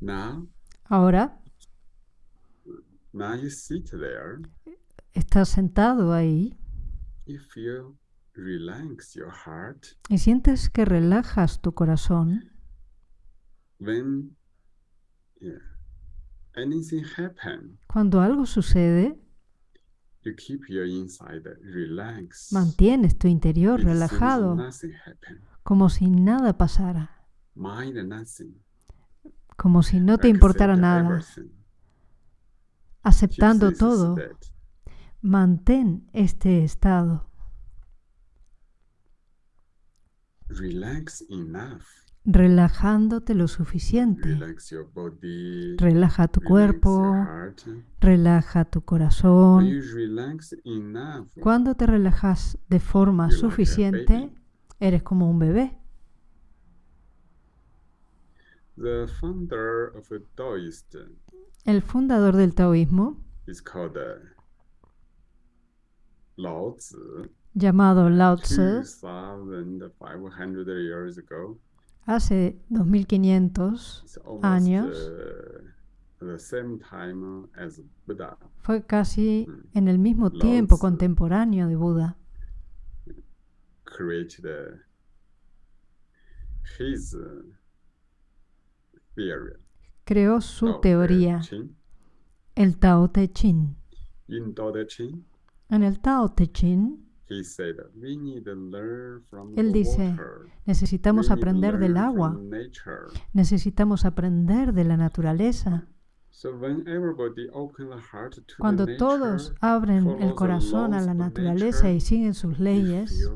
Now, Ahora now you sit there. estás sentado ahí You feel relax your heart y sientes que relajas tu corazón when yeah, anything happen. cuando algo sucede. You keep your inside relaxed. Mantienes tu interior It seems relajado Nothing happen. como si nada pasara, Mind nothing. Como si no te importara nada, aceptando todo. Mantén este estado. Relajándote lo suficiente. Relaja tu cuerpo, relaja tu corazón. Cuando te relajas de forma suficiente, eres como un bebé. The founder of a Taoist El fundador del taoísmo, is called uh, Lao Tzu. llamado Lao Tzu, 2,500 years ago. hace 2500 It's almost Años. uh, the same time as Buddha. fue casi Mm. en el mismo Lao tiempo Tzu. contemporáneo de Buda. created uh, his uh. Creó su teoría, el Tao Te Ching. En el Tao Te Ching Él dice, necesitamos aprender del agua, necesitamos aprender de la naturaleza. So when everybody open the heart to the Cuando nature, todos abren el corazón a la naturaleza y siguen sus leyes,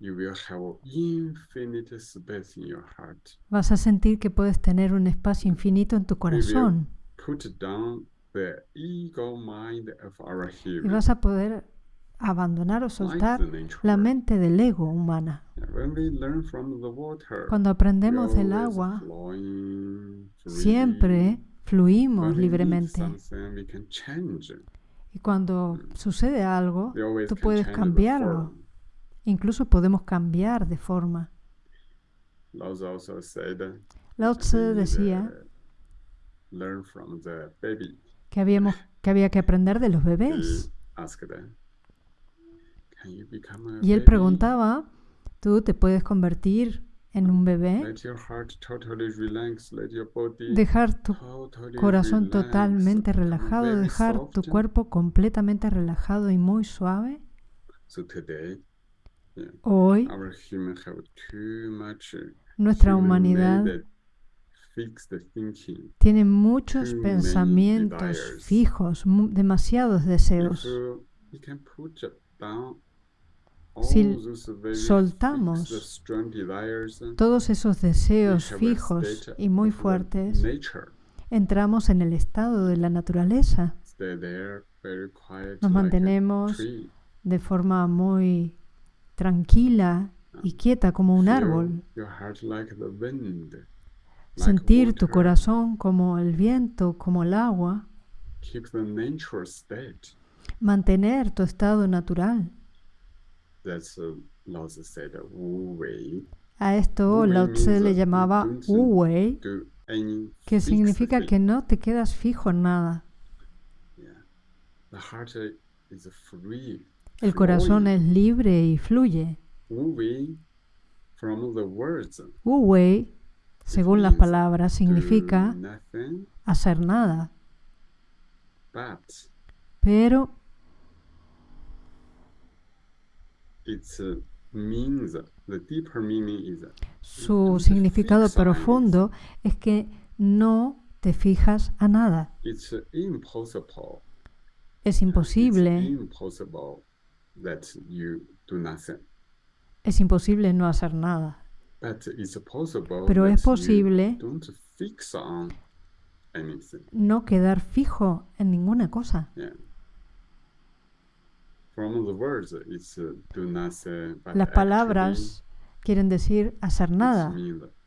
you will have infinite space in your heart. vas a sentir que puedes tener un espacio infinito en tu corazón Put down the ego mind of our y vas a poder abandonar o soltar la mente del ego humana. When we learn from the water, Cuando aprendemos del agua, siempre fluimos libremente. Y cuando sucede algo, tú puedes cambiarlo. Incluso podemos cambiar de forma. Lao Tzu decía learn from the baby. que, habíamos, que había que aprender de los bebés. Y él preguntaba, ¿tú te puedes convertir en un bebé? Dejar tu corazón totalmente relajado, dejar tu cuerpo completamente relajado y muy suave. Hoy uh, nuestra humanidad tiene muchos pensamientos fijos, demasiados deseos. Si soltamos uh, Todos esos deseos fijos y muy fuertes, entramos en el estado de la naturaleza. Nos mantenemos de forma muy tranquila y quieta como un árbol. Sentir tu corazón como el viento, como el agua. Mantener tu estado natural. A esto Lao means le llamaba Wu Wei, que significa que no te quedas fijo en nada. El corazón es libre y fluye. Wu Wei, según las palabras, significa hacer nada. Pero su significado profundo es que no te fijas a nada. Es imposible, that you do nothing. es imposible no hacer nada. But it's possible Pero es posible don't fix on anything. no quedar fijo en ninguna cosa. Yeah. From the words, it's uh, do nothing. But Las actually, palabras quieren decir hacer nada,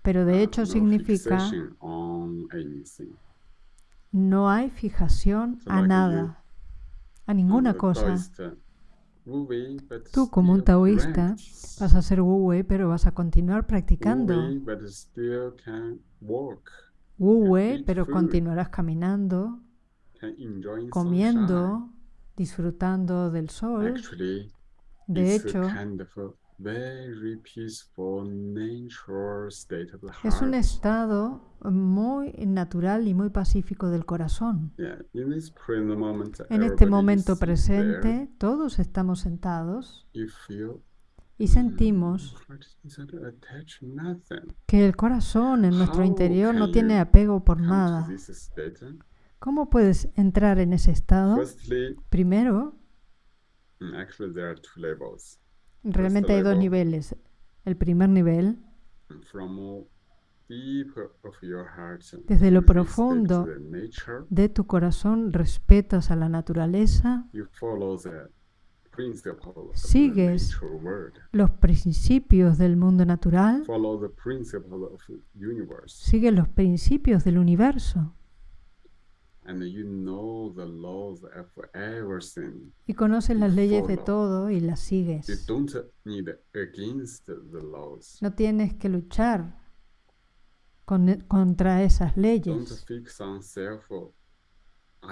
pero de uh, hecho no significa no hay fijación So a like nada, a ninguna cosa. Uh, Tú como un taoísta vas a ser Wu Wei, pero vas a continuar practicando. Wei, but still can walk Wu Wei, eat pero continuarás caminando, comiendo, disfrutando del sol. De hecho, a kind of a very peaceful natural state of the es un heart. estado muy natural y muy pacífico del corazón. Yeah, in this present moment, En este momento presente, todos estamos sentados y sentimos "Mm, que el corazón en nuestro interior no tiene apego por nada. ¿Cómo puedes entrar en ese estado? Primero, realmente hay dos niveles. El primer nivel, Desde lo profundo de tu corazón respetas a la naturaleza, Sigues los principios del mundo natural, sigues los principios del universo and you know the laws of everything. Y conoces las leyes de todo y las You sigues. don't need against the laws. No tienes que luchar con- e, contra esas Don't leyes. fix on self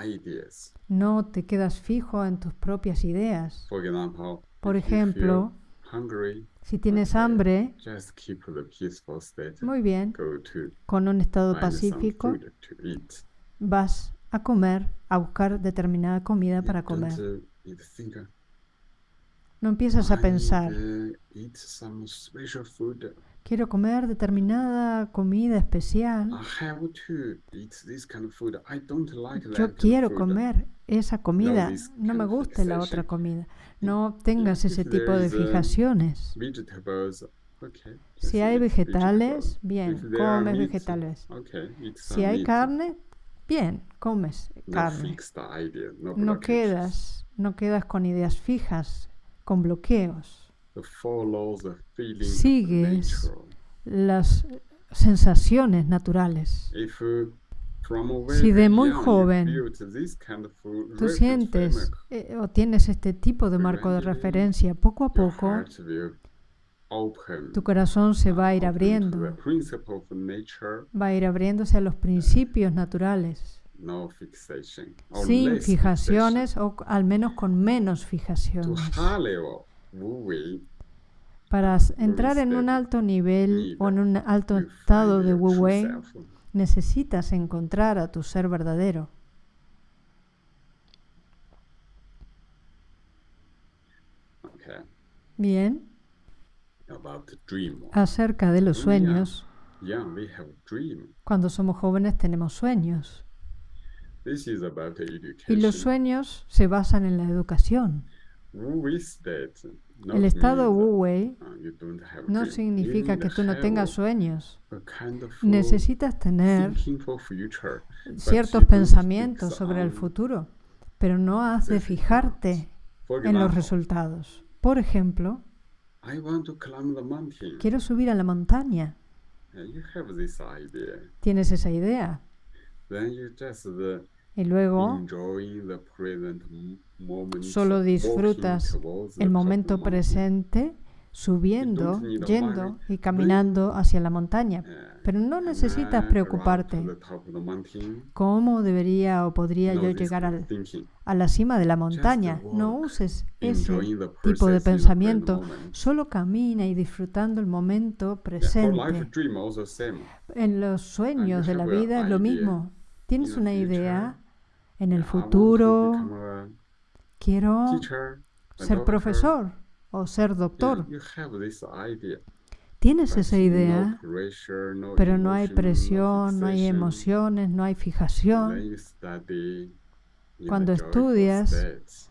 ideas. No te quedas fijo en tus propias ideas. For example, Por ejemplo, si tienes hambre, just keep the peaceful state. muy bien, Go to con un estado pacífico vas a comer, a buscar determinada comida para comer. uh, uh, No empiezas a pensar, uh, quiero comer determinada comida especial. Yo quiero comer esa comida. No me gusta la otra comida. No tengas ese tipo de um, fijaciones. Vegetables, okay. Si hay vegetales, bien, comes vegetales. Si hay carne, bien, comes No carne. no quedas, no quedas con ideas fijas, con bloqueos. Sigues. Las sensaciones naturales. Si de muy joven Tú sientes eh, o tienes este tipo de marco de referencia, poco a poco tu corazón se va a ir abriendo, va a ir abriéndose a los principios naturales, sin fijaciones o al menos con menos fijaciones. Para entrar en un alto nivel o en un alto estado de Wu Wei, necesitas encontrar a tu ser verdadero. Bien. Acerca de los sueños, cuando somos jóvenes tenemos sueños. Y los sueños se basan en la educación. El estado means, Wu Wei you don't have no significa que tú no tengas sueños. Necesitas tener ciertos pensamientos sobre el futuro, pero no has de fijarte en los resultados. Por ejemplo, I want to climb the mountain. quiero subir a la montaña. You have this idea. Tienes esa idea. Then you just uh, Y luego the present moment. solo disfrutas the el the momento presente subiendo, yendo money, y caminando hacia la montaña. Uh, Pero no and necesitas preocuparte. ¿Cómo debería o podría yo llegar al, a la cima de la montaña? No uses ese tipo de pensamiento. Solo camina y disfrutando el momento presente. En los sueños de la vida es lo mismo. Tienes una idea en el futuro. Quiero ser profesor o ser doctor. Tienes esa idea, pero no hay presión, no hay emociones, no hay fijación. Cuando estudias.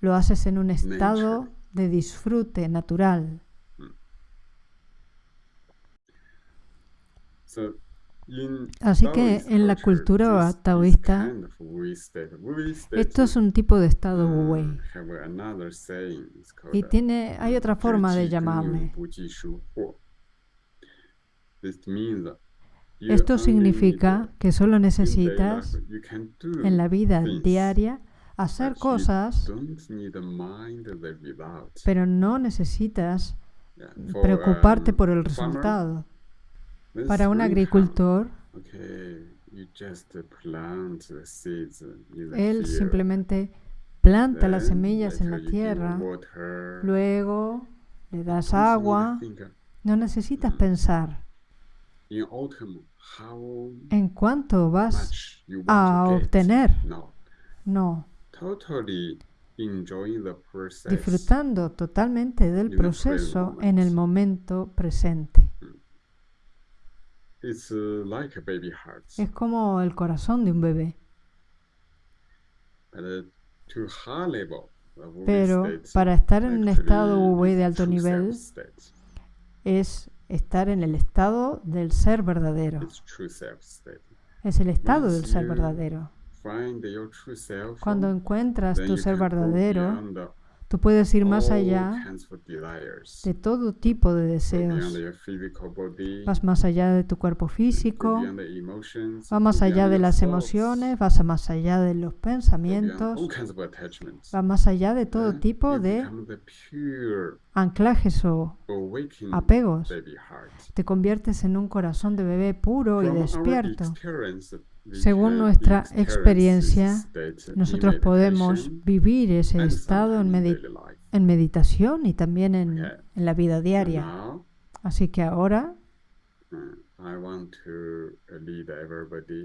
Lo haces en un estado de disfrute natural. Así que en la cultura taoísta, esto es un tipo de estado Wu Wei. have another saying, it's called, Y tiene, hay otra forma de llamarle. Esto significa que solo necesitas en la vida diaria hacer cosas, pero no necesitas preocuparte um, por el resultado. Para un agricultor, Él simplemente planta las semillas en la tierra, luego le das agua, no necesitas pensar autumn, how en cuánto vas a obtener. No, disfrutando totalmente del proceso en el moment. momento presente. It's uh, like a baby heart. Es como el corazón de un bebé. Uh, Pero state para estar en un estado de alto nivel es estar en el estado del ser verdadero. Es el estado del ser verdadero. Find your true self. Cuando encuentras tu ser verdadero, tú puedes ir más all allá de todo tipo de deseos. Vas más allá de tu cuerpo físico, vas más allá de las emociones, vas más allá de los pensamientos, vas más allá de todo tipo de anclajes o apegos. Te conviertes en un corazón de bebé puro y despierto. Según nuestra experiencia, Nosotros podemos vivir ese estado en, meditación y también en, la vida diaria. Así que ahora uh,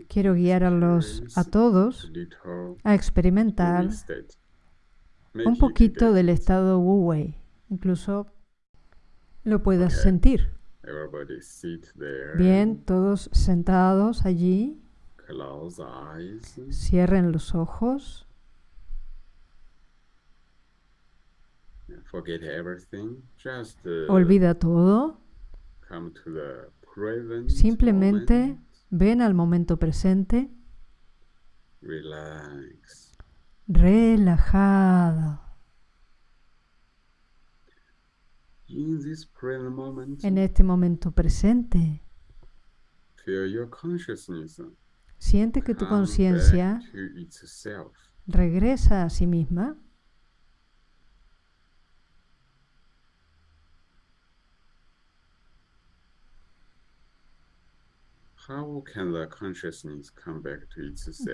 quiero guiar a los a todos a experimentar un it poquito del estado Wu Wei. Incluso lo puedas sentir. Bien, todos sentados allí, Close eyes. cierren los ojos, Forget everything. Just uh, olvida todo, come to the present simplemente moment. ven al momento presente, Relax. relajado. In this present moment, En este momento presente, feel your consciousness siente que tu conciencia regresa a sí misma.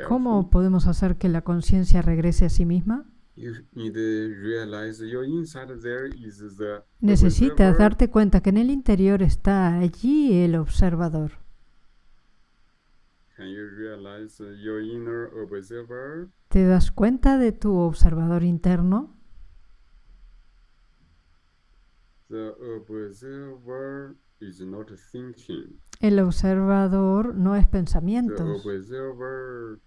¿Cómo podemos hacer que la conciencia regrese a sí misma? Necesitas darte cuenta que en el interior está allí el observador. Can you realize your inner observer? ¿Te das cuenta de tu observador interno? The observer is not thinking. El observador no es The pensamientos. observer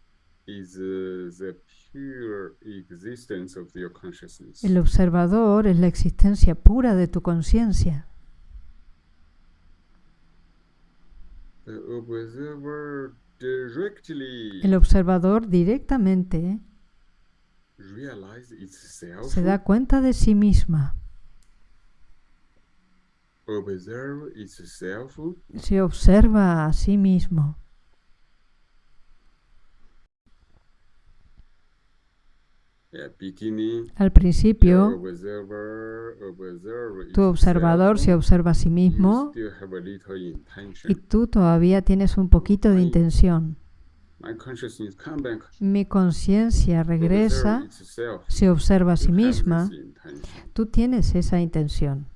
is uh, the pure existence of your consciousness. El observador es la existencia pura de tu conciencia. The observer El observador directamente se da cuenta de sí misma. Se observa a sí mismo. Yeah, beginning. Al principio, tu observador se observa a sí mismo y tú todavía tienes un poquito de intención. Mi conciencia regresa, se observa a sí misma. Tú tienes esa intención.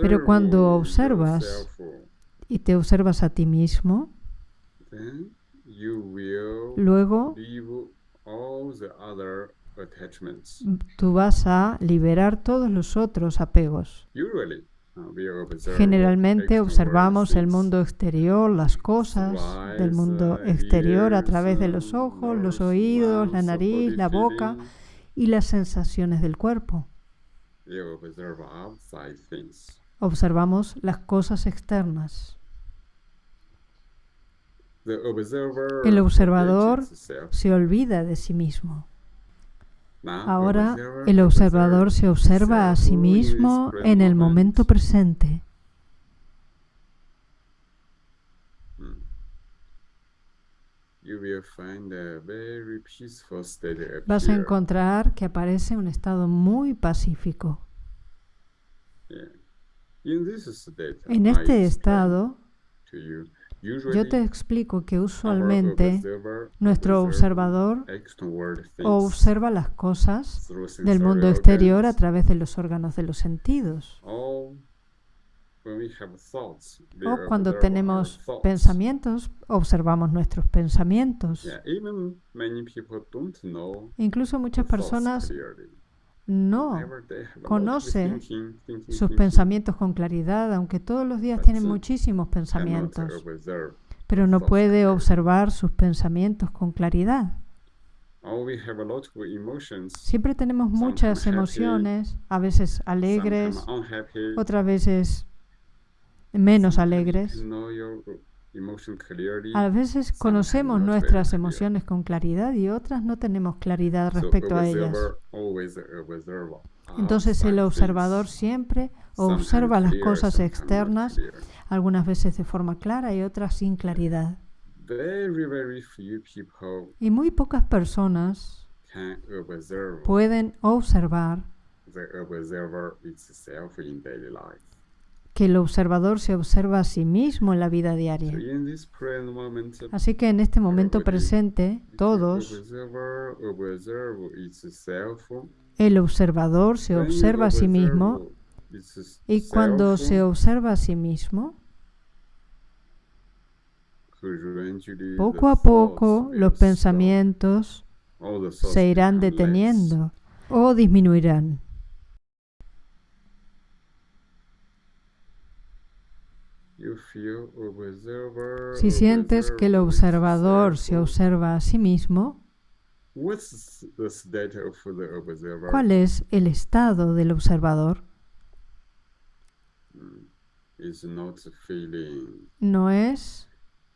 Pero cuando observas, y te observas a ti mismo, luego leave all the other attachments. tú vas a liberar todos los otros apegos. Usually, uh, Generalmente observamos el mundo exterior, las cosas del mundo exterior a través de los ojos, los oídos, la nariz, la boca y las sensaciones del cuerpo. Observamos las cosas externas. El observador. Se olvida de sí mismo. Now, Ahora el observador se observa a sí mismo en el moment. momento presente. Mm. State Vas a encontrar que aparece un estado muy pacífico. En este estado, yo te explico que usualmente nuestro observador observa las cosas del mundo exterior a través de los órganos de los sentidos. O cuando tenemos pensamientos, observamos nuestros pensamientos. Incluso muchas personas no conoce sus pensamientos con claridad, aunque todos los días tienen muchísimos pensamientos, pero no puede observar sus pensamientos con claridad. Siempre tenemos muchas emociones, a veces alegres, otras veces menos alegres. A veces conocemos nuestras emociones con claridad y otras no tenemos claridad respecto a ellas. Entonces el observador siempre observa las cosas externas, algunas veces de forma clara y otras sin claridad. Y muy pocas personas pueden observar que el observador se observa a sí mismo en la vida diaria. Así que en este momento presente, todos, el observador se observa a sí mismo y cuando se observa a sí mismo, poco a poco los pensamientos se irán deteniendo o disminuirán. Si sientes que el observador se observa a sí mismo, ¿cuál es el estado del observador? No es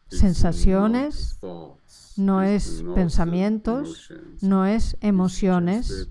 sensaciones, no es pensamientos, no es emociones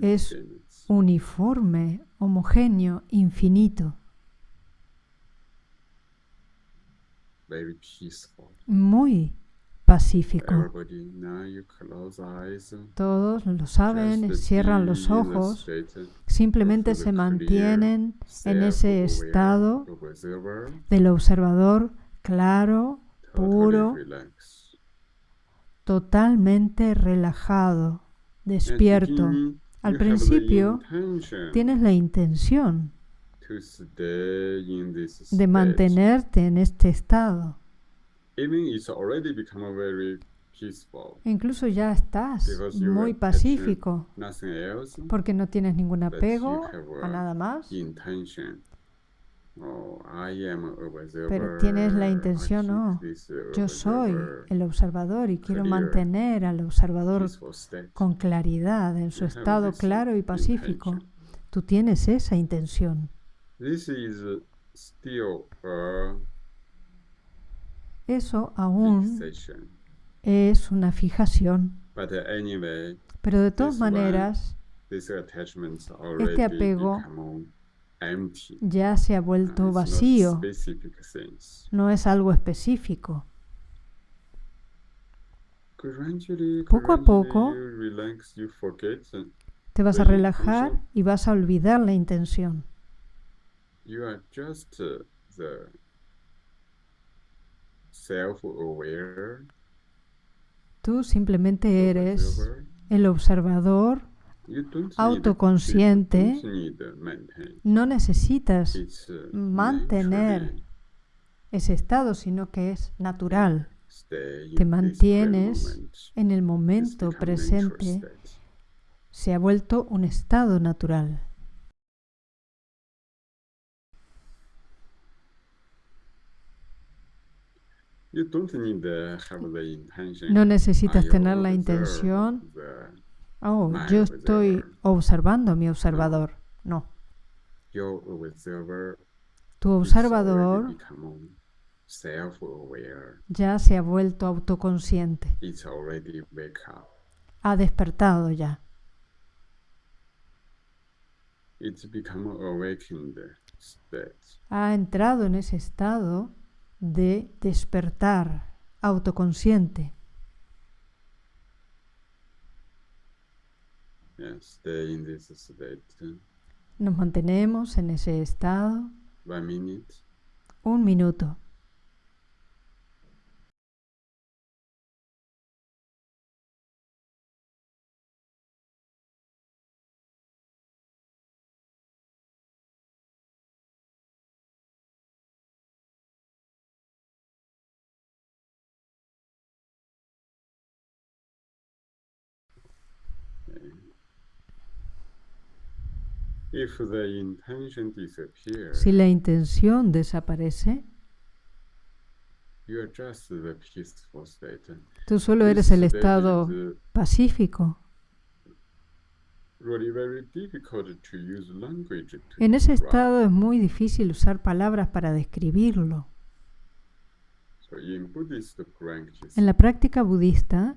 es uniforme, homogéneo, infinito. Muy pacífico. Todos lo saben, cierran los ojos, simplemente se mantienen en ese estado del observador claro, puro, totalmente relajado despierto. Al principio tienes la intención de mantenerte en este estado. Incluso ya estás muy pacífico porque no tienes ningún apego a nada más. Oh, Pero tienes la intención, no, yo soy el observador y quiero mantener al observador con claridad, en su estado claro y pacífico. Tú tienes esa intención. Eso aún es una fijación. Pero de todas maneras, este apego ya se ha vuelto vacío. No es algo específico. Poco a poco te vas a relajar y vas a olvidar la intención. Tú simplemente eres el observador autoconsciente, no necesitas uh, mantener ese estado, sino que es natural. Te mantienes en el momento presente. Se ha vuelto un estado natural. No necesitas tener la intención. Oh, yo estoy observando a mi observador. No. Tu observador ya se ha vuelto autoconsciente. Ha despertado ya. Ha entrado en ese estado de despertar autoconsciente. Nos mantenemos en ese estado. Un minuto. Si la intención desaparece, tú solo eres el estado pacífico. En ese estado es muy difícil usar palabras para describirlo. En la práctica budista,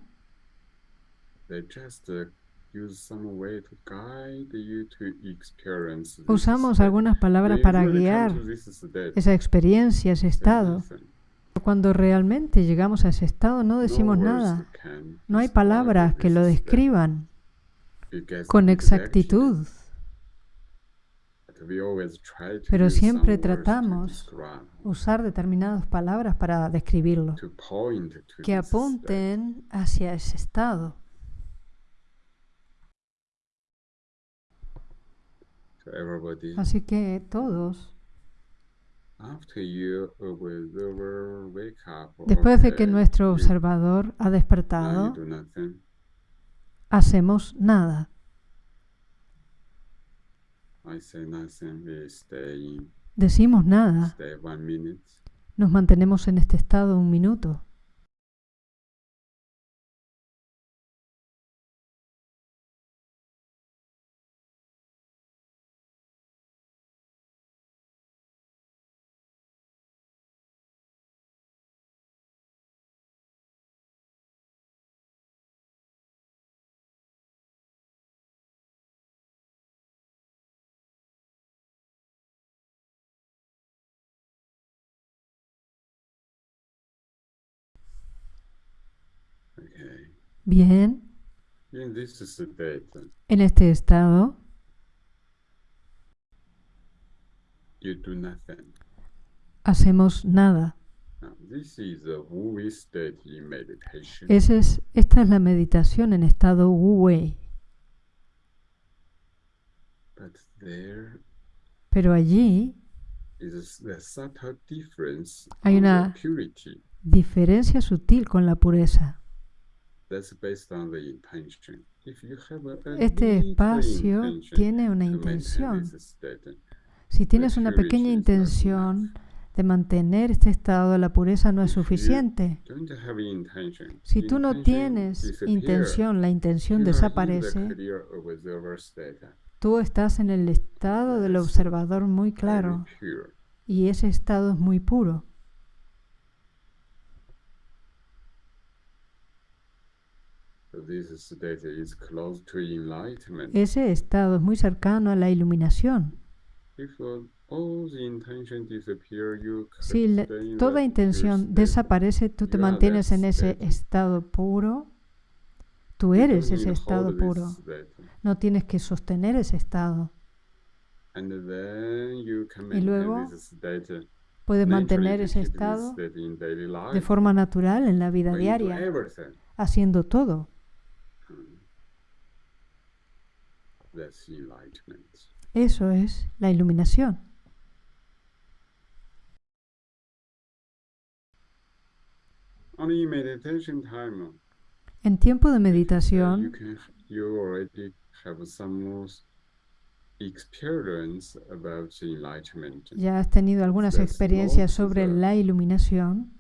Usamos algunas palabras para guiar esa experiencia, ese estado. Cuando realmente llegamos a ese estado no decimos nada. No hay palabras que lo describan con exactitud. Pero siempre tratamos usar determinadas palabras para describirlo, que apunten hacia ese estado. Así que todos, después de que nuestro observador ha despertado, hacemos nada. Decimos nada. Nos mantenemos en este estado un minuto. Bien. En este estado, hacemos nada. Ese es, esta es la meditación en estado Wu Wei. Pero allí hay una diferencia sutil con la pureza. Este espacio tiene una intención. Si tienes una pequeña intención de mantener este estado de la pureza no es suficiente. Si tú no tienes intención, la intención desaparece, tú estás en el estado del observador muy claro y ese estado es muy puro. Ese estado es muy cercano a la iluminación. Si toda intención desaparece, tú te mantienes en ese estado puro. Tú eres ese estado puro. No tienes que sostener ese estado. Y luego puedes mantener ese estado de forma natural en la vida diaria, haciendo todo. Eso es la iluminación. En tiempo de meditación, ya has tenido algunas experiencias sobre la iluminación.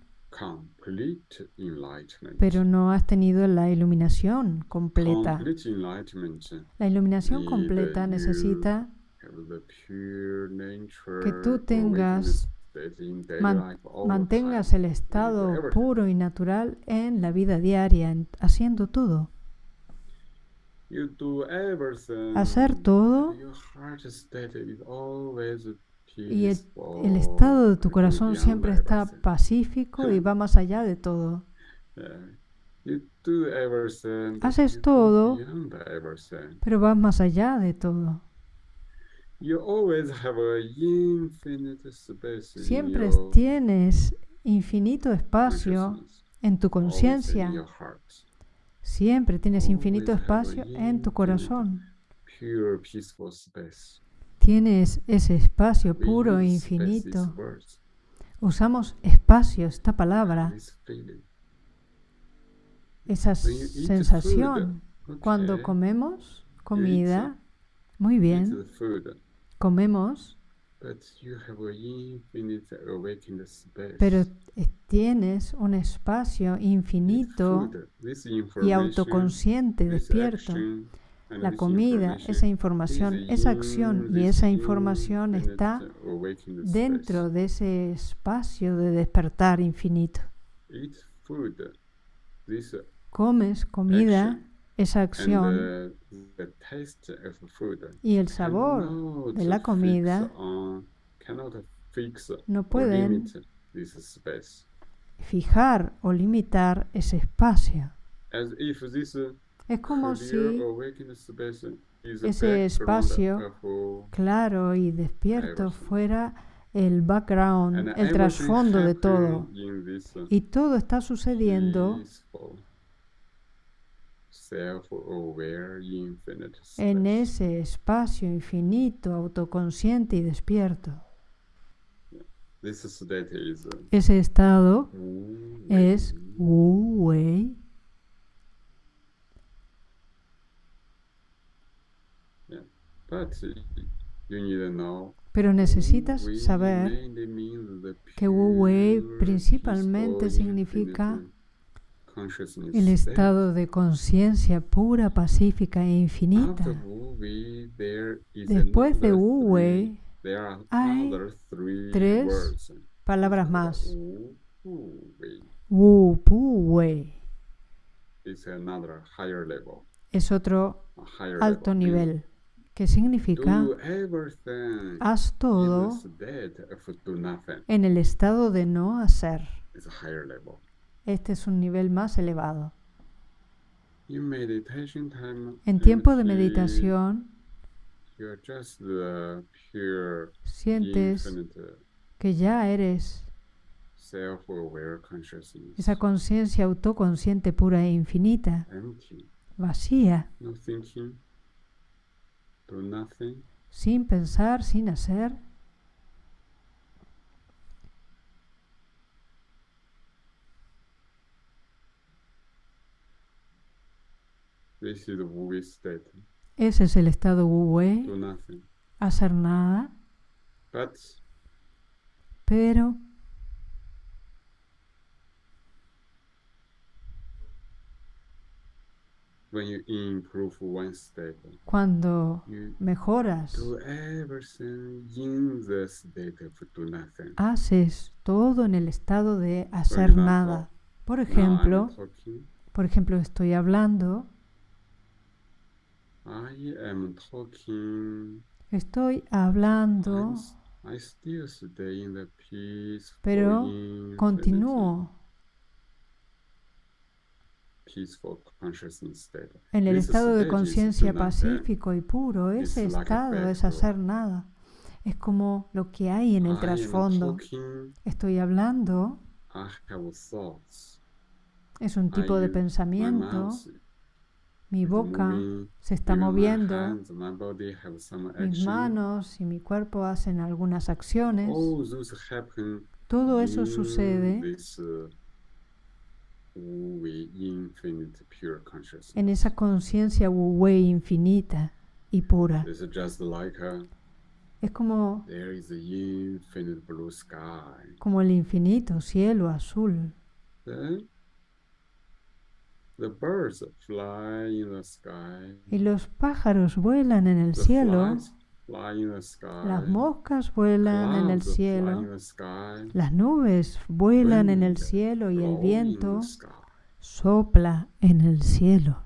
Pero no has tenido la iluminación completa. La iluminación completa necesita que tú tengas, mantengas el estado puro y natural en la vida diaria, haciendo todo. Hacer todo y el, estado de tu corazón siempre está pacífico y va más allá de todo. Haces todo, pero vas más allá de todo. Siempre tienes infinito espacio en tu conciencia. Siempre tienes infinito espacio en tu corazón. Tienes ese espacio puro e infinito. Usamos espacio, esta palabra, esa sensación. Cuando comemos comida, muy bien, comemos, pero tienes un espacio infinito y autoconsciente despierto la comida, esa información, esa acción y esa información está dentro de ese espacio de despertar infinito. Comes comida, esa acción y el sabor de la comida no pueden fijar o limitar ese espacio. Es como si ese espacio claro y despierto fuera el background, el trasfondo de todo. Y todo está sucediendo en ese espacio infinito, autoconsciente y despierto. Ese estado es Wu Wei Pero necesitas saber que Wu Wei principalmente significa el estado de conciencia pura, pacífica e infinita. Después de Wu Wei hay tres palabras más. Wu Pu Wei. Es otro alto nivel que significa haz todo en el estado de no hacer. Este es un nivel más elevado. En tiempo de meditación, sientes que ya eres esa conciencia autoconsciente pura e infinita, vacía, sin pensar, sin hacer. Ese es el estado Wu Wei. Hacer nada. Pero Cuando mejoras, haces todo en el estado de hacer nada. Por ejemplo, por ejemplo, estoy hablando. Estoy hablando, pero continúo en el estado de conciencia pacífico y puro, ese estado es hacer nada. Es como lo que hay en el trasfondo. Estoy hablando. Es un tipo de pensamiento. Mi boca se está moviendo. Mis manos y mi cuerpo hacen algunas acciones. Todo eso sucede en esa conciencia Wu Wei infinita y pura. Es como, como el infinito cielo azul. Y los pájaros vuelan en el cielo. Las moscas vuelan en el cielo. Las nubes vuelan en el cielo y el viento sopla en el cielo.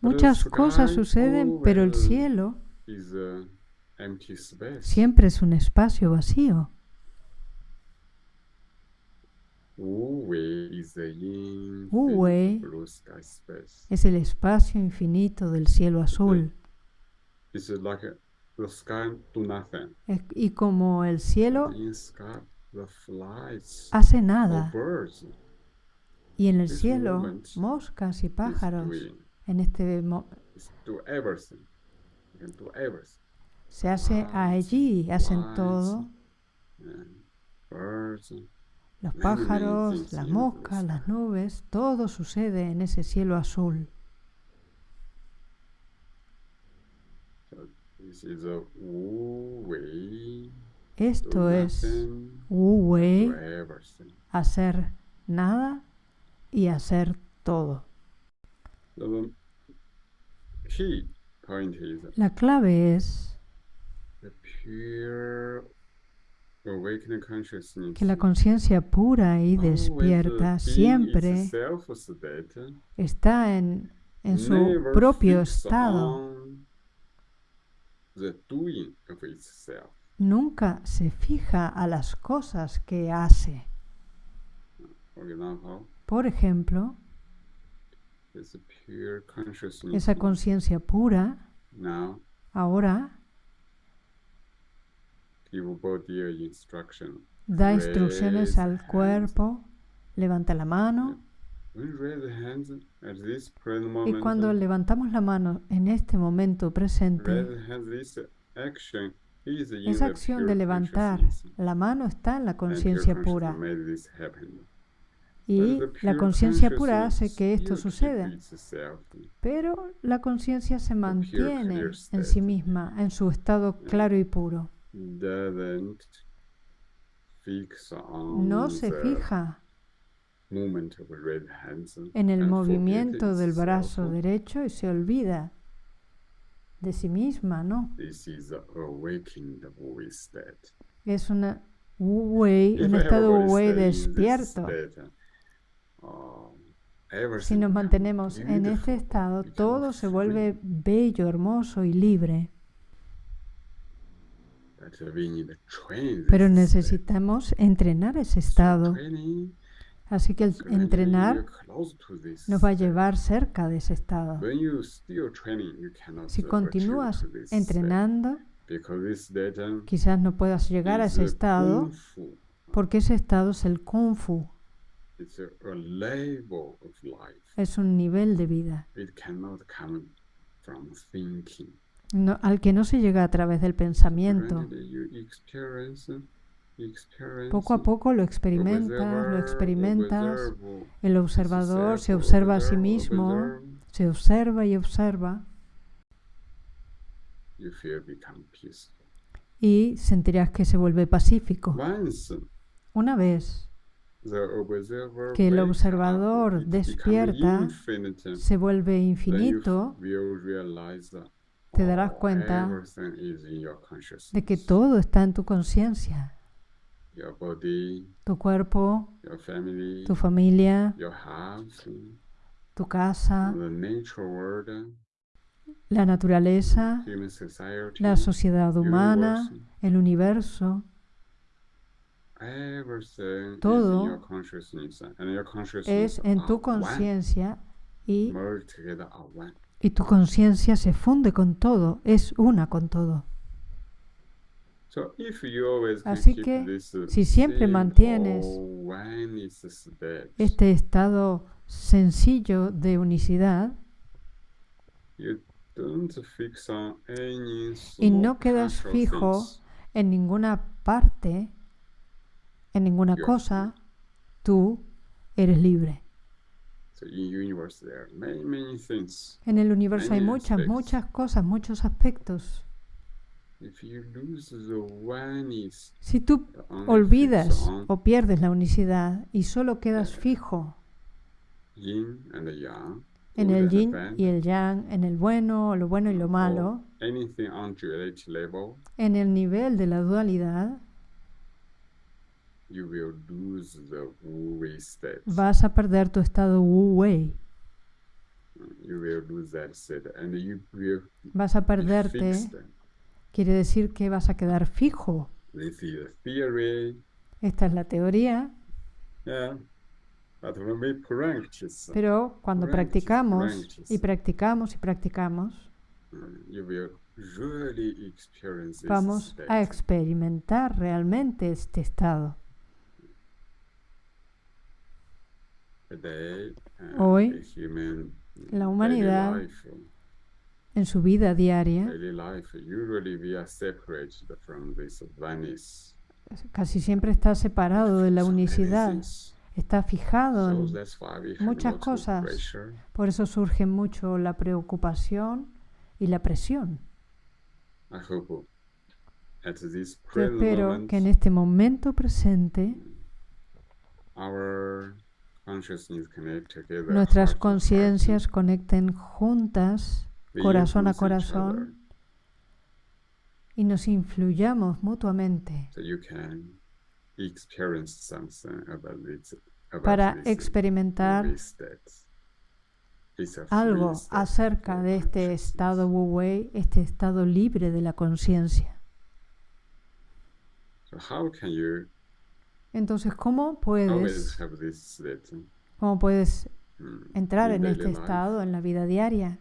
Muchas cosas suceden, pero el cielo siempre es un espacio vacío. Wu-Wei es el espacio infinito del cielo azul. Y como el cielo hace nada, y en el cielo moscas y pájaros, en este se hace allí, hacen todo. Los pájaros, las moscas, las nubes, todo sucede en ese cielo azul. Esto es Wu Wei, hacer nada y hacer todo. La clave es que la conciencia pura y despierta siempre está en, en su propio estado nunca se fija a las cosas que hace. Por ejemplo, esa conciencia pura ahora da instrucciones al cuerpo, levanta la mano. Y cuando levantamos la mano en este momento presente, esa acción de levantar la mano está en la conciencia pura. Y la conciencia pura hace que esto suceda. Pero la conciencia se mantiene en sí misma, en su estado claro y puro. No se fija en el movimiento del brazo derecho y se olvida de sí misma, ¿no? Es una un estado Wei despierto. Um, si nos mantenemos en este estado, todo se vuelve bello, hermoso y libre. Pero necesitamos entrenar ese estado. Así que el entrenar nos va a llevar cerca de ese estado. Si continúas entrenando, quizás no puedas llegar a ese estado porque ese estado es el kung fu. Es un nivel de vida al que no se llega a través del pensamiento. Poco a poco lo experimentas, lo experimentas. El observador se observa a sí mismo, se observa y observa. Y sentirás que se vuelve pacífico. Una vez que el observador despierta, se vuelve infinito, te darás cuenta de que todo está en tu conciencia tu cuerpo, tu familia, tu casa, la naturaleza, la sociedad humana, el universo. Todo es en tu conciencia y, y tu conciencia se funde con todo, es una con todo. Así que si siempre mantienes este estado sencillo de unicidad y no quedas fijo en ninguna parte, en ninguna cosa, tú eres libre. En el universo hay muchas, muchas cosas, muchos aspectos. Si tú olvidas o pierdes la unicidad y solo quedas fijo en el yin y el yang, en el bueno, lo bueno y lo malo, en el nivel de la dualidad, vas a perder tu estado Wu Wei. Vas a perderte quiere decir que vas a quedar fijo. Esta es la teoría. Pero cuando practicamos y practicamos y practicamos, vamos a experimentar realmente este estado. Hoy, la humanidad en su vida diaria, casi siempre está separado de la unicidad, está fijado en muchas cosas. Por eso surge mucho la preocupación y la presión. Yo espero que en este momento presente nuestras conciencias conecten juntas corazón a corazón y nos influyamos mutuamente para experimentar algo acerca de este estado Wu Wei, este estado libre de la conciencia. Entonces, ¿cómo puedes, cómo puedes mm, entrar en este estado en la vida diaria?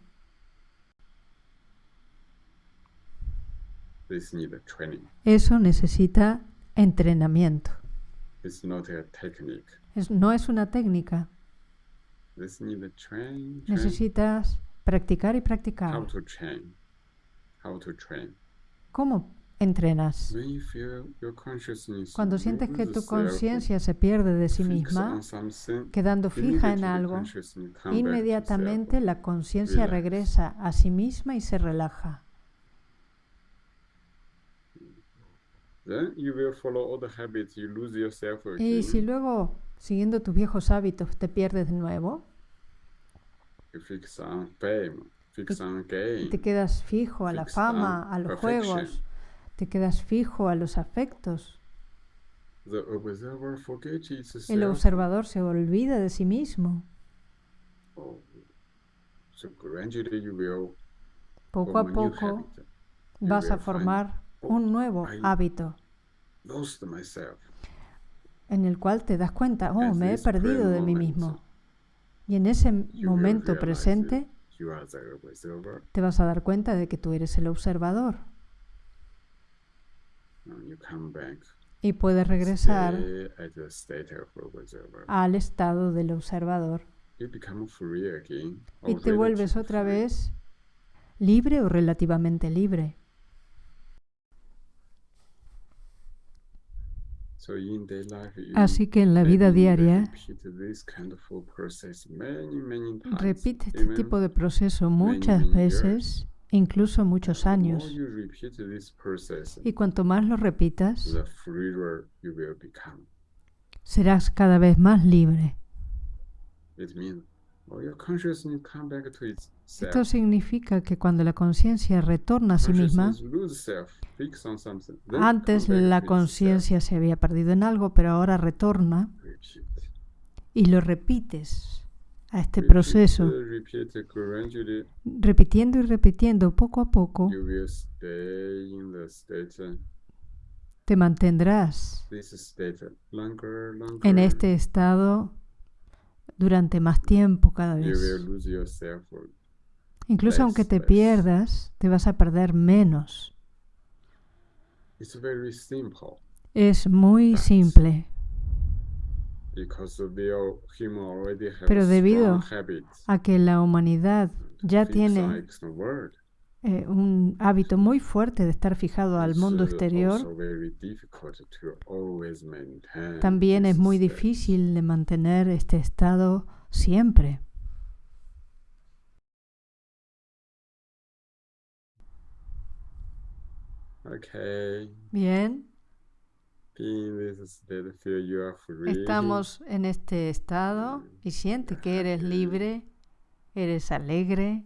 Eso necesita entrenamiento. no es una técnica. Necesitas practicar y practicar. ¿Cómo entrenas? Cuando sientes que tu conciencia se pierde de sí misma, quedando fija en algo, inmediatamente la conciencia regresa a sí misma y se relaja. Y si luego, siguiendo tus viejos hábitos, te pierdes de nuevo, te quedas fijo a la fama, a los juegos, te quedas fijo a los afectos. El observador se olvida de sí mismo. Oh, poco a poco vas a formar un nuevo hábito en el cual te das cuenta, oh, me he perdido de mí mismo. Y en ese momento presente te vas a dar cuenta de que tú eres el observador. Y puedes regresar al estado del observador. Y te vuelves otra vez libre o relativamente libre. Así que en la vida diaria repite este tipo de proceso muchas veces, incluso muchos años. Y cuanto más lo repitas, serás cada vez más libre. Esto significa que cuando la conciencia retorna a sí misma, antes la conciencia se había perdido en algo, pero ahora retorna y lo repites a este proceso, repitiendo y repitiendo poco a poco, te mantendrás en este estado durante más tiempo cada vez. Incluso aunque te pierdas, te vas a perder menos. Es muy simple. Pero debido a que la humanidad ya tiene eh, un hábito muy fuerte de estar fijado al mundo exterior, también es muy difícil de mantener este estado siempre. Bien. Estamos en este estado y siente que eres libre, eres alegre.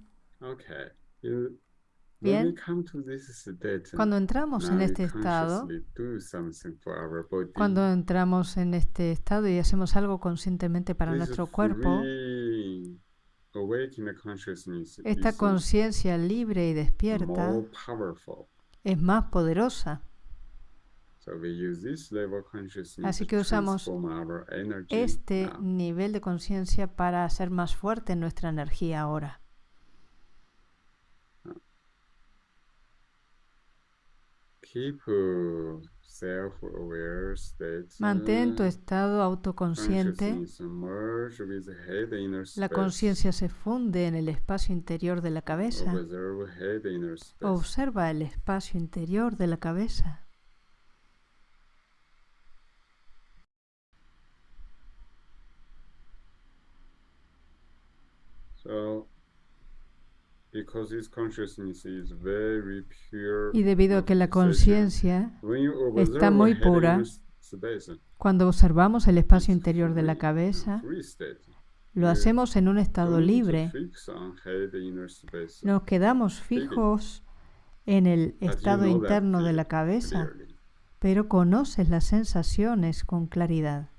Bien. Cuando entramos en este estado, cuando entramos en este estado y hacemos algo conscientemente para nuestro cuerpo, esta conciencia libre y despierta es más poderosa. Así que usamos este nivel de conciencia para hacer más fuerte nuestra energía ahora. Mantén tu estado autoconsciente. La conciencia se funde en el espacio interior de la cabeza. Observa el espacio interior de la cabeza. Y debido a que la conciencia está muy pura, cuando observamos el espacio interior de la cabeza, lo hacemos en un estado libre. Nos quedamos fijos en el estado interno de la cabeza, pero conoces las sensaciones con claridad.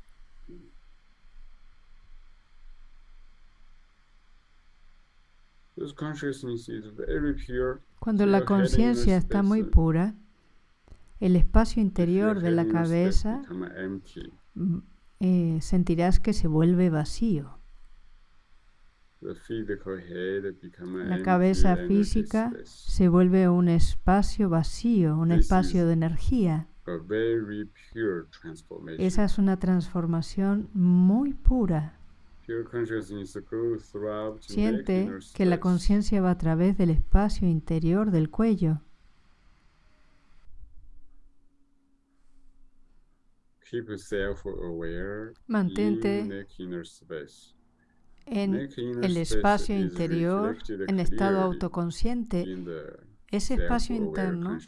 Cuando la conciencia está muy pura, el espacio interior de la cabeza eh, sentirás que se vuelve vacío. La cabeza física se vuelve un espacio vacío, un espacio de energía. Esa es una transformación muy pura. Siente que la conciencia va a través del espacio interior del cuello. Mantente en el espacio interior en estado autoconsciente. Ese espacio interno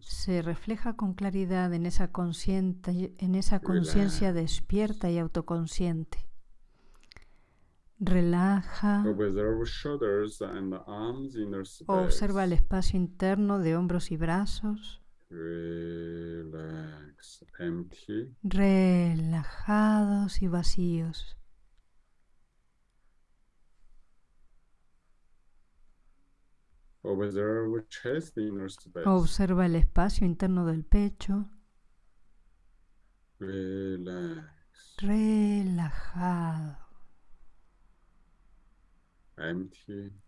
se refleja con claridad en esa conciencia despierta y autoconsciente. Relaja. Observa el espacio interno de hombros y brazos. Relajados y vacíos. Observa el espacio interno del pecho. Relajado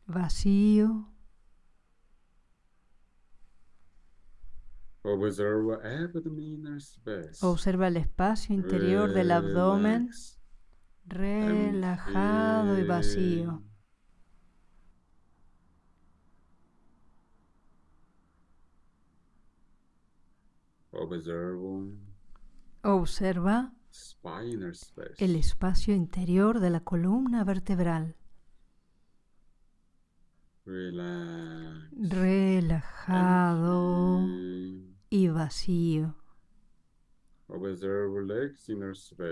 vacío. Observa el espacio interior del abdomen. Relajado y vacío. Observa. El espacio interior de la columna vertebral. Relajado y vacío.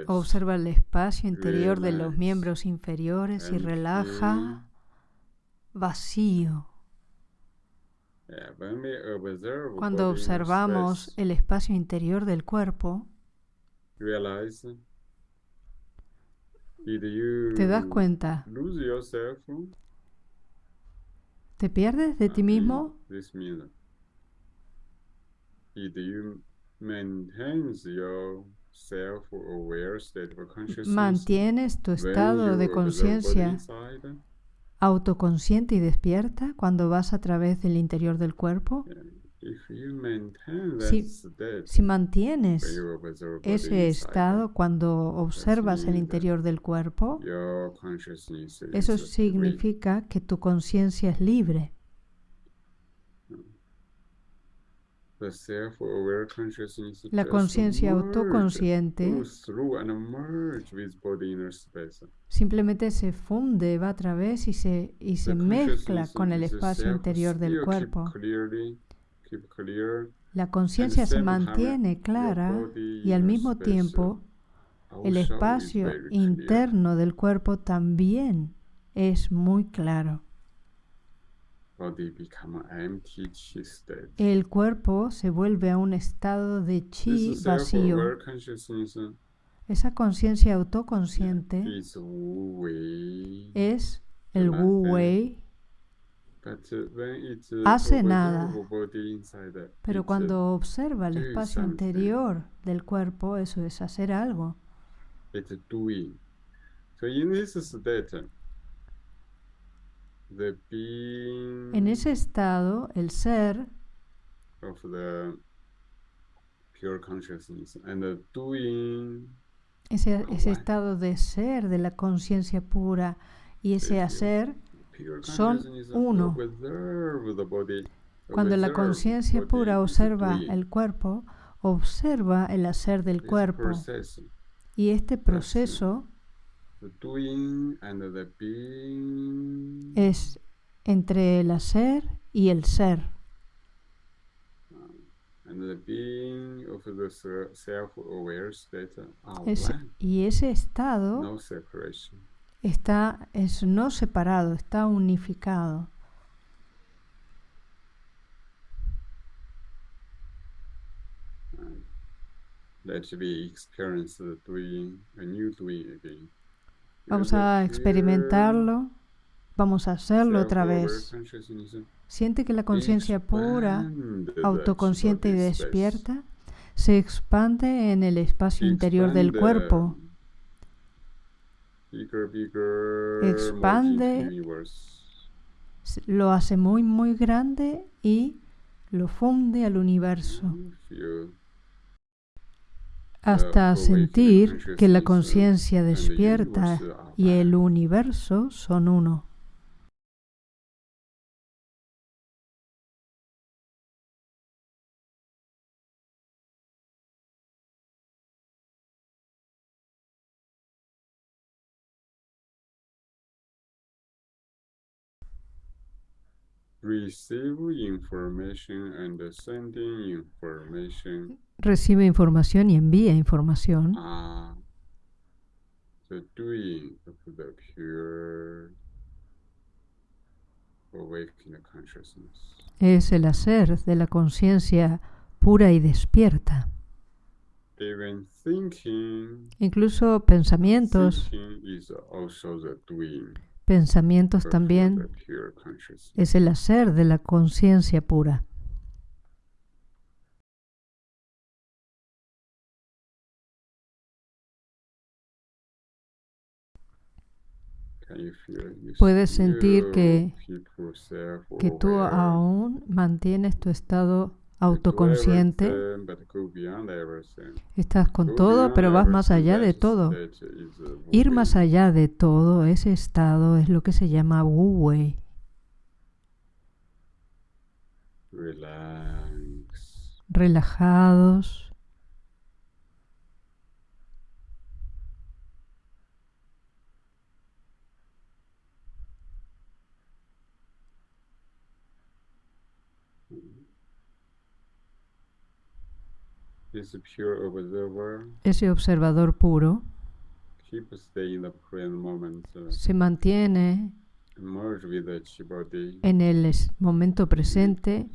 Observa el espacio. Interior de los miembros inferiores y relaja. vacío. Cuando observamos el espacio interior del cuerpo, te das cuenta ¿Te pierdes de ti mismo? ¿Mantienes tu estado de conciencia autoconsciente y despierta cuando vas a través del interior del cuerpo? Si, mantienes ese estado cuando observas el interior del cuerpo, eso significa que tu conciencia es libre. La conciencia autoconsciente simplemente se funde, va a través y se, y se mezcla con el espacio interior del cuerpo. La conciencia se mantiene clara y al mismo tiempo el espacio interno del cuerpo también es muy claro. El cuerpo se vuelve a un estado de chi vacío. Esa conciencia autoconsciente es el Wu Wei. Hace nada, pero cuando observa el espacio interior del cuerpo, eso es hacer algo. En ese estado, el ser ese, ese estado de ser de la conciencia pura y ese hacer son uno. Cuando la conciencia pura observa el cuerpo, observa el hacer del cuerpo. Y este proceso es entre el hacer y el ser. y ese estado está, es no separado, está unificado. Vamos a experimentarlo, vamos a hacerlo otra vez. Siente que la conciencia pura, autoconsciente y despierta se expande en el espacio interior del cuerpo. Expande, lo hace muy, muy grande y lo funde al universo. Hasta sentir que la conciencia despierta y el universo son uno. Recibe información y envía información. Ah, es el hacer de la conciencia pura y despierta. Incluso pensamientos pensamientos también es el hacer de la conciencia pura. Puedes sentir que, que tú aún mantienes tu estado autoconsciente. Estás con todo, pero vas más allá de todo. Ir más allá de todo, ese estado es lo que se llama Wu Wei. Relajados. Ese observador puro. Se mantiene en el momento presente,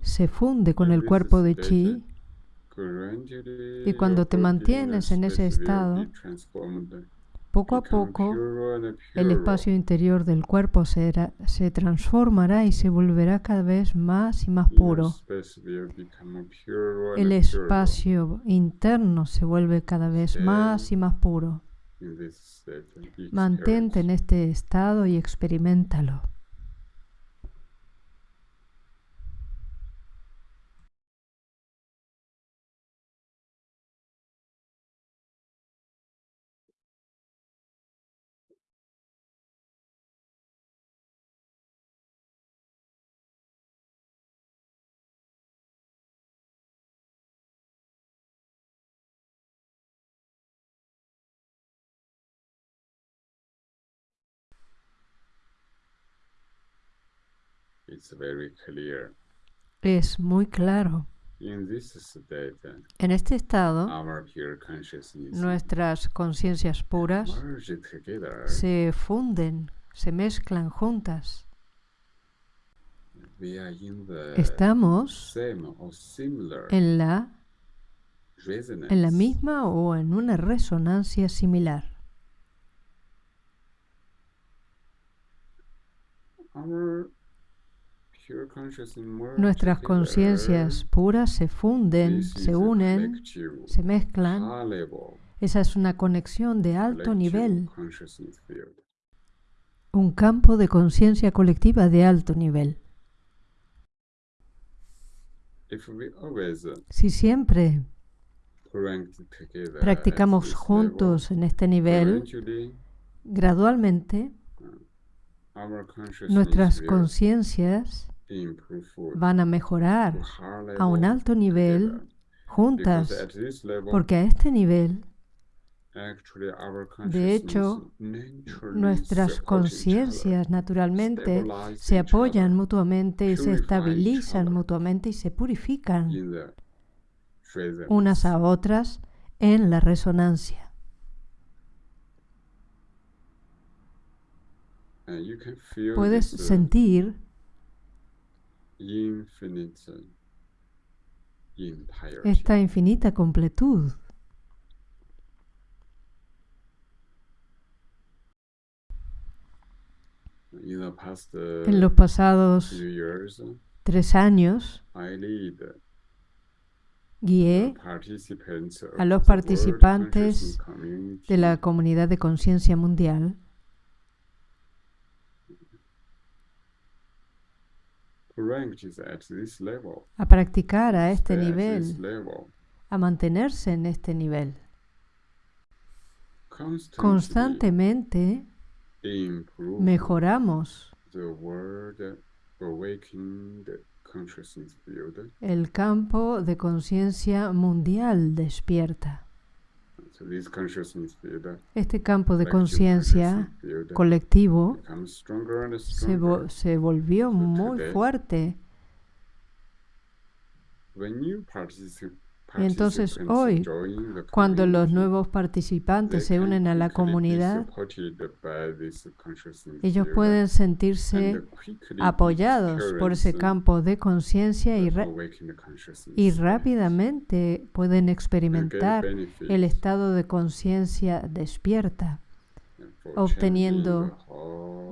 se funde con el cuerpo de chi y cuando te mantienes en ese estado, poco a poco, el espacio interior del cuerpo se, se, transformará y se volverá cada vez más y más puro. El espacio interno se vuelve cada vez más y más puro. Mantente en este estado y experimentalo. Es muy claro. En este estado, nuestras conciencias puras se funden, se mezclan juntas. Estamos en la en la misma o en una resonancia similar. Nuestras conciencias puras se funden, se unen, se mezclan. Esa es una conexión de alto nivel, un campo de conciencia colectiva de alto nivel. Si siempre practicamos juntos en este nivel, gradualmente nuestras conciencias van a mejorar a un alto nivel juntas, porque a este nivel, de hecho, nuestras conciencias naturalmente se apoyan mutuamente y se estabilizan mutuamente y se purifican unas a otras en la resonancia. Puedes sentir esta infinita completud. En los pasados tres años, guié a los participantes de la comunidad de conciencia mundial a practicar a este nivel, a mantenerse en este nivel. Constantemente mejoramos el campo de conciencia mundial despierta. Este campo de conciencia colectivo se, volvió muy fuerte. Entonces hoy, cuando los nuevos participantes se unen a la comunidad, ellos pueden sentirse apoyados por ese campo de conciencia y, y rápidamente pueden experimentar el estado de conciencia despierta, obteniendo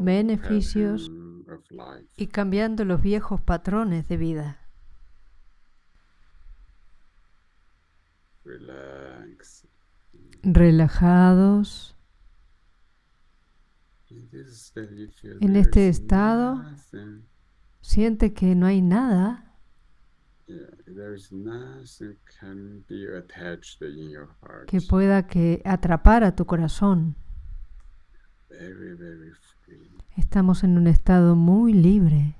beneficios y cambiando los viejos patrones de vida. Relajados. En este estado siente que no hay nada que pueda que atrapar a tu corazón. Estamos en un estado muy libre.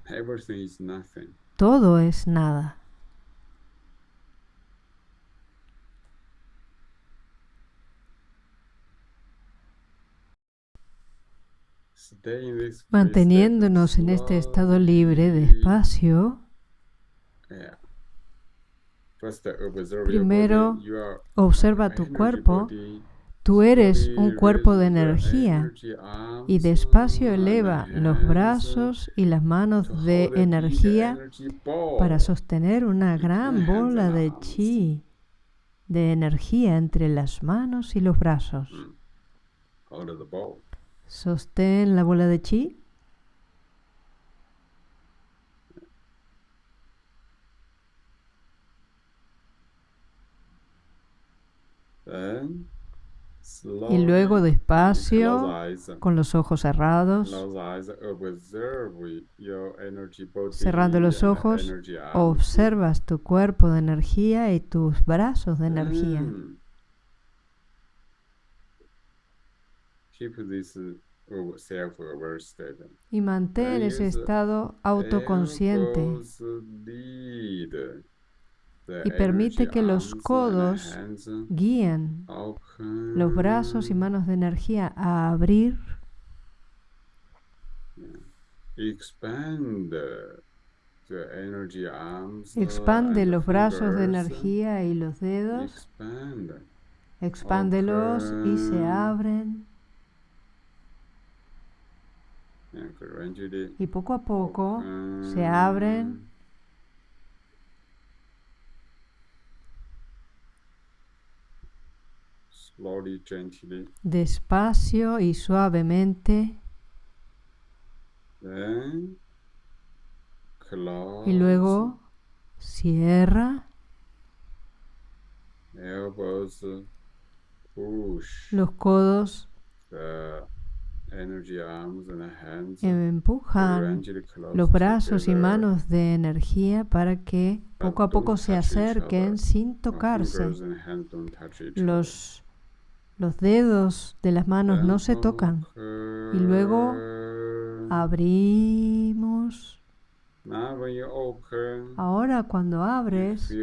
Todo es nada. Manteniéndonos en este estado libre, despacio, primero observa tu cuerpo. Tú eres un cuerpo de energía y despacio eleva los brazos y las manos de energía para sostener una gran bola de chi, de energía entre las manos y los brazos. Sostén la bola de chi. Y luego despacio, con los ojos cerrados, cerrando los ojos, observas tu cuerpo de energía y tus brazos de energía. Mm. Y mantén ese estado autoconsciente. Y permite que los codos guíen los brazos y manos de energía a abrir Expande los brazos de energía y los dedos. Expándelos y se abren. Y poco a poco se abren. Despacio y suavemente. Y luego cierra. Los codos empujan los brazos y manos de energía para que poco a poco se acerquen sin tocarse. Los, los dedos de las manos no se tocan. Y luego abrimos Ahora cuando abres,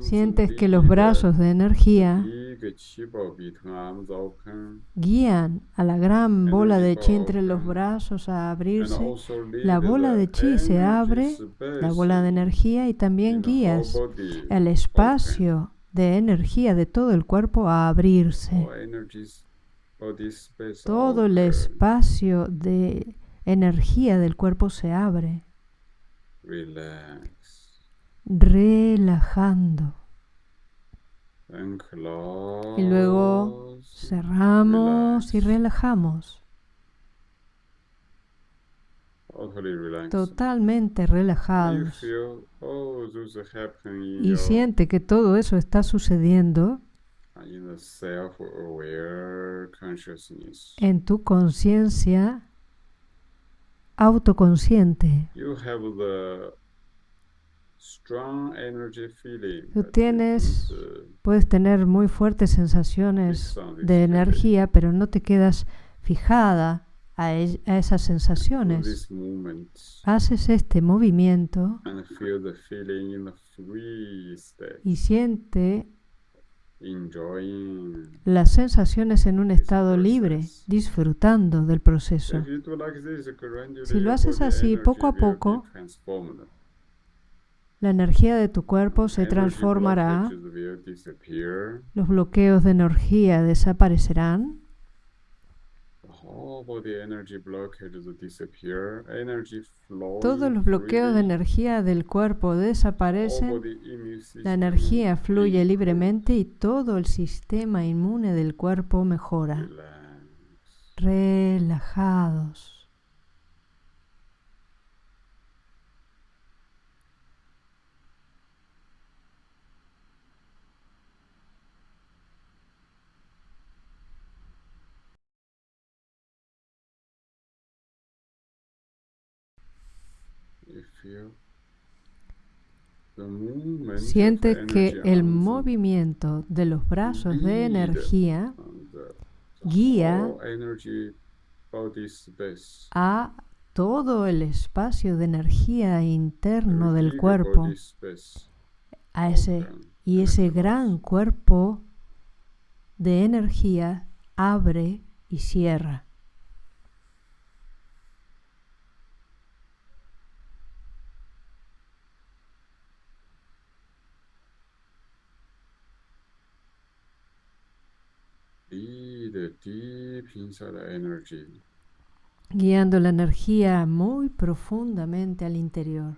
sientes que los brazos de energía guían a la gran bola de chi entre los brazos a abrirse. La bola de chi se abre, la bola de energía, y también guías el espacio de energía de todo el cuerpo a abrirse. Todo el espacio de energía del cuerpo se abre. Relajando. Y luego cerramos y relajamos. Totalmente relajados. Y siente que todo eso está sucediendo en tu conciencia autoconsciente. Tú tienes, uh, puedes tener muy fuertes sensaciones de energía, pero no te quedas fijada a, a esas sensaciones. Haces este movimiento y siente las sensaciones en un estado libre, disfrutando del proceso. Si lo haces así poco a poco, la energía de tu cuerpo se transformará, los bloqueos de energía desaparecerán todos los bloqueos de energía del cuerpo desaparecen, la energía fluye libremente y todo el sistema inmune del cuerpo mejora. Relajados. Siente que el movimiento de los brazos de energía guía a todo el espacio de energía interno del cuerpo, a ese, y ese gran cuerpo de energía abre y cierra. Guiando la energía muy profundamente al interior.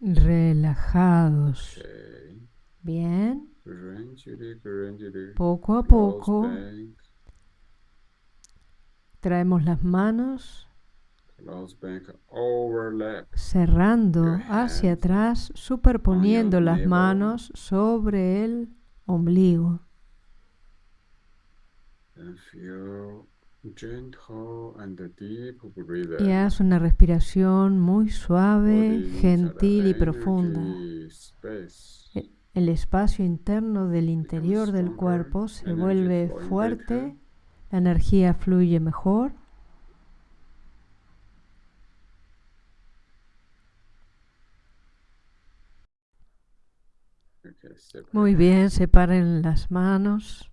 Relajados. Bien. Poco a poco Traemos las manos cerrando hacia atrás, superponiendo las manos sobre el ombligo. Y haz una respiración muy suave, gentil y profunda. E, el espacio interno del interior del cuerpo se vuelve fuerte energía fluye mejor. Muy bien, separen las manos.